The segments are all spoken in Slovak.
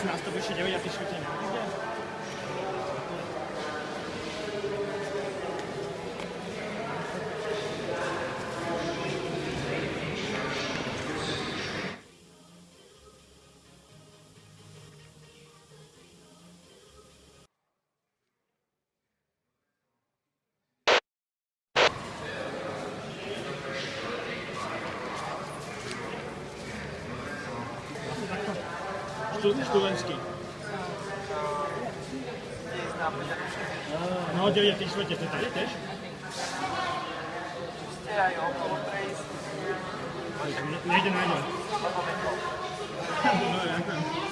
16 обучения, я пишу тебе. Študentský. No, 9 štvrte, to je tady tiež? Ste aj okolo Nejde, nejde. No, ďakujem.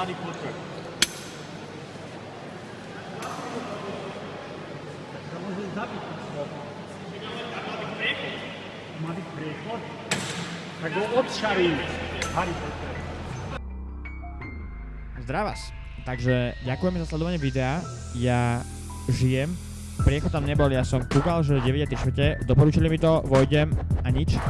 Harry Potter. To môže zabiť tých slov. Má byť priechod? Tak ho odšarí. Harry Potter. Zdravás. Takže ďakujeme za sledovanie videa. Ja žijem. Priechod tam nebol, ja som kúkal, že 9 čtvrte, doporučili mi to, vojdem a nič.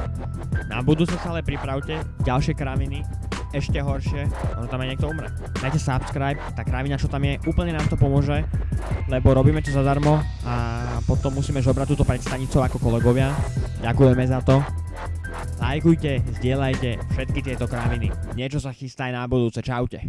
Na budúce sa ale pripravte, ďalšie kraviny, ešte horšie, ono tam aj niekto umre. Dajte subscribe, tá kravina, čo tam je, úplne nám to pomôže, lebo robíme to zadarmo a potom musíme žobrať túto pred stanicou ako kolegovia. Ďakujeme za to. Lajkujte, zdieľajte všetky tieto kraviny. Niečo sa chystá aj na budúce. Čaute.